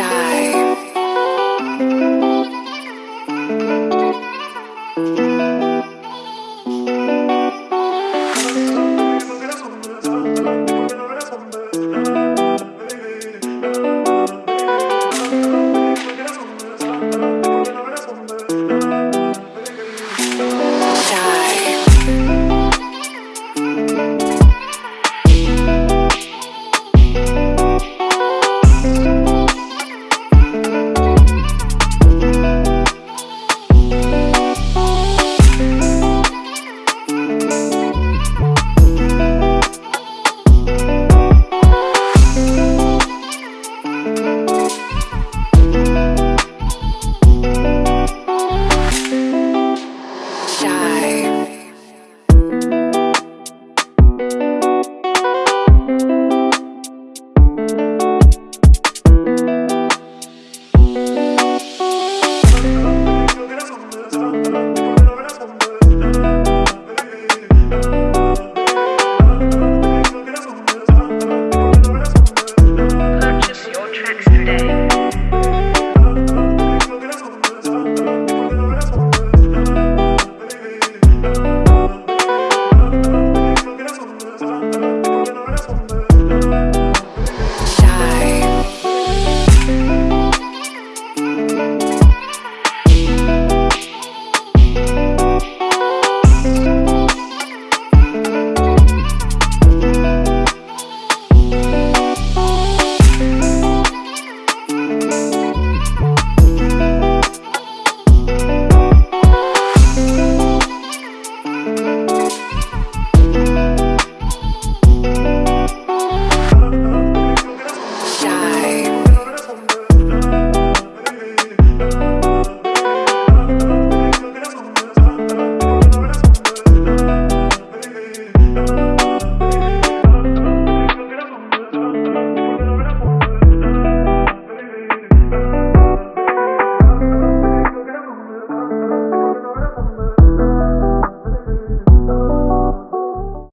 shy.